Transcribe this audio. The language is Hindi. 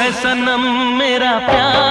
है सनम मेरा प्यार।